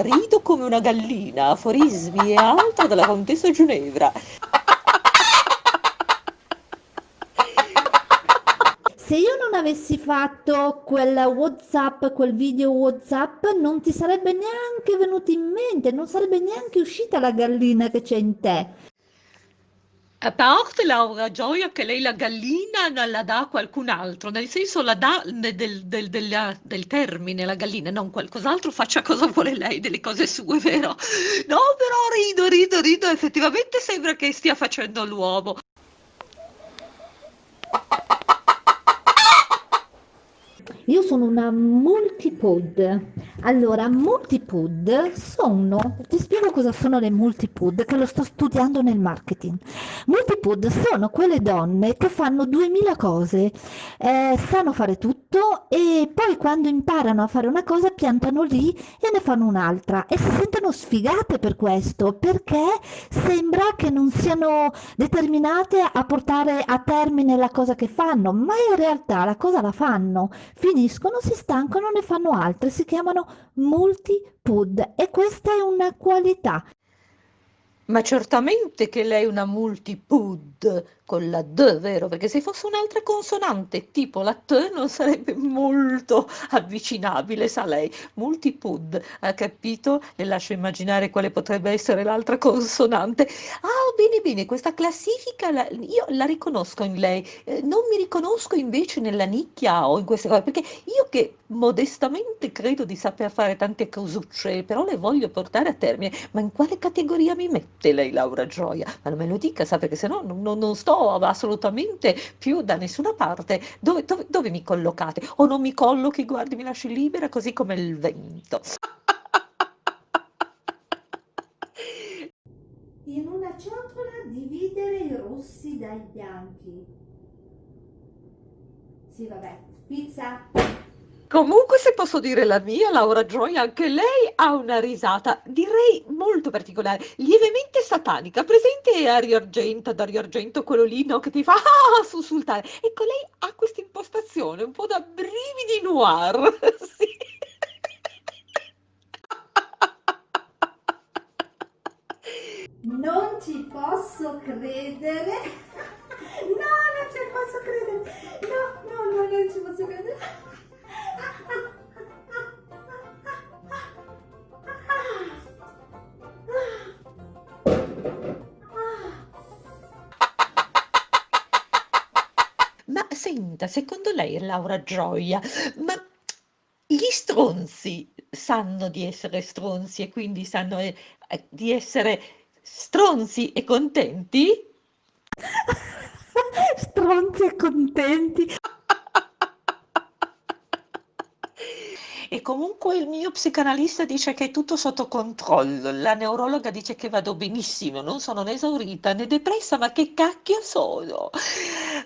Rido come una gallina, aforismi e altro della contessa Ginevra. Se io non avessi fatto quel WhatsApp, quel video WhatsApp, non ti sarebbe neanche venuto in mente, non sarebbe neanche uscita la gallina che c'è in te. A parte Laura Gioia che lei la gallina non la dà a qualcun altro, nel senso la dà del, del, del, del, termine la gallina, non qualcos'altro, faccia cosa vuole lei delle cose sue, vero? No, però rido, rido, rido, effettivamente sembra che stia facendo l'uomo. Io sono una multipod. Allora, multipod sono, ti spiego cosa sono le multipod, che lo sto studiando nel marketing. Multipod sono quelle donne che fanno 2000 cose, eh, sanno fare tutto e poi quando imparano a fare una cosa piantano lì e ne fanno un'altra e si sentono sfigate per questo, perché sembra che non siano determinate a portare a termine la cosa che fanno, ma in realtà la cosa la fanno. Fin finiscono, si stancano, ne fanno altre, si chiamano multi-pud e questa è una qualità. Ma certamente che lei è una multipud con la D, vero? Perché se fosse un'altra consonante tipo la T non sarebbe molto avvicinabile, sa lei. Multipud, ha capito? Le lascio immaginare quale potrebbe essere l'altra consonante. Ah, bene, bene, questa classifica la, io la riconosco in lei, eh, non mi riconosco invece nella nicchia o in queste cose, perché io che modestamente credo di saper fare tante cosucce, però le voglio portare a termine, ma in quale categoria mi mette lei Laura Gioia? Ma non me lo dica, sa, perché se no non, non sto assolutamente più da nessuna parte. Dove, dove, dove mi collocate? O non mi collochi, guardi, mi lasci libera così come il vento. In una ciotola dividere i rossi dai bianchi. Sì, vabbè, pizza. Comunque, se posso dire la mia, Laura Joy, anche lei ha una risata, direi molto particolare, lievemente satanica, presente Ario Argento, Dario Argento, quello lì, no, che ti fa ah, sussultare. Ecco, lei ha questa impostazione un po' da brividi noir, sì. Non ci posso credere. No, non ci posso credere. Senta, secondo lei, Laura Gioia, ma gli stronzi sanno di essere stronzi e quindi sanno eh, di essere stronzi e contenti? stronzi e contenti? E comunque il mio psicanalista dice che è tutto sotto controllo, la neurologa dice che vado benissimo, non sono né esaurita né depressa, ma che cacchio sono?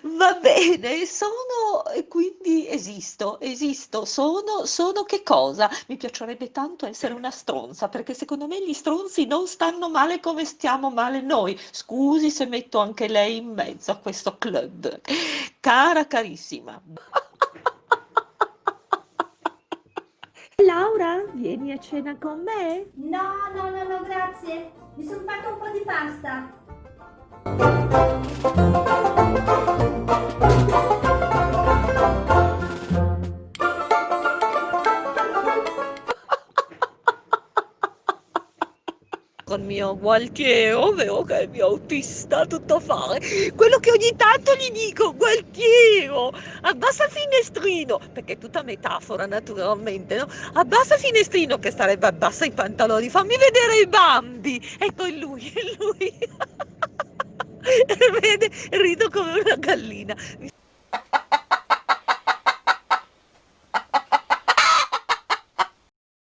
Va bene, sono e quindi esisto, esisto, sono, sono che cosa? Mi piacerebbe tanto essere una stronza, perché secondo me gli stronzi non stanno male come stiamo male noi. Scusi se metto anche lei in mezzo a questo club. Cara carissima. Laura, vieni a cena con me? No, no, no, no, grazie. Mi sono fatto un po' di pasta. Mio Gualtiero, vero che è il mio autista tutto fare, quello che ogni tanto gli dico, Gualtiero, abbassa il finestrino, perché è tutta metafora naturalmente, no? Abbassa il finestrino che starebbe abbassa i pantaloni, fammi vedere i bambi, e poi lui, lui, vede, rido come una gallina.